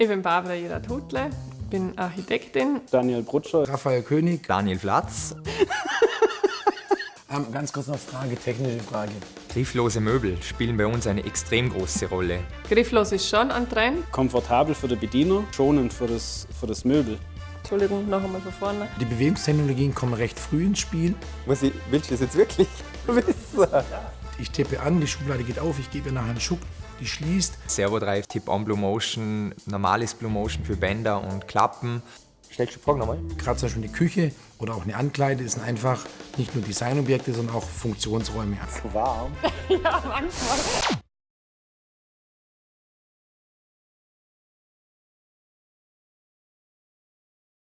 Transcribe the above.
Ich bin Barbara Jerat-Hutle, bin Architektin. Daniel Brutscher. Raphael König. Daniel Flatz. ähm, ganz kurz noch Frage, technische Frage. Grifflose Möbel spielen bei uns eine extrem große Rolle. Grifflos ist schon ein Trend. Komfortabel für den Bediener, schonend für das, für das Möbel. Entschuldigung, noch einmal von vorne. Die Bewegungstechnologien kommen recht früh ins Spiel. Muss ich, willst du das jetzt wirklich wissen? Ich tippe an, die Schublade geht auf, ich gebe ihr nachher einen Schuck, die schließt. Servodrive, Tip-On Blue Motion, normales Blue Motion für Bänder und Klappen. Stellst du die Frage nochmal? Gerade zum Beispiel eine Küche oder auch eine Ankleide sind einfach nicht nur Designobjekte, sondern auch Funktionsräume. Zu warm? ja, manchmal.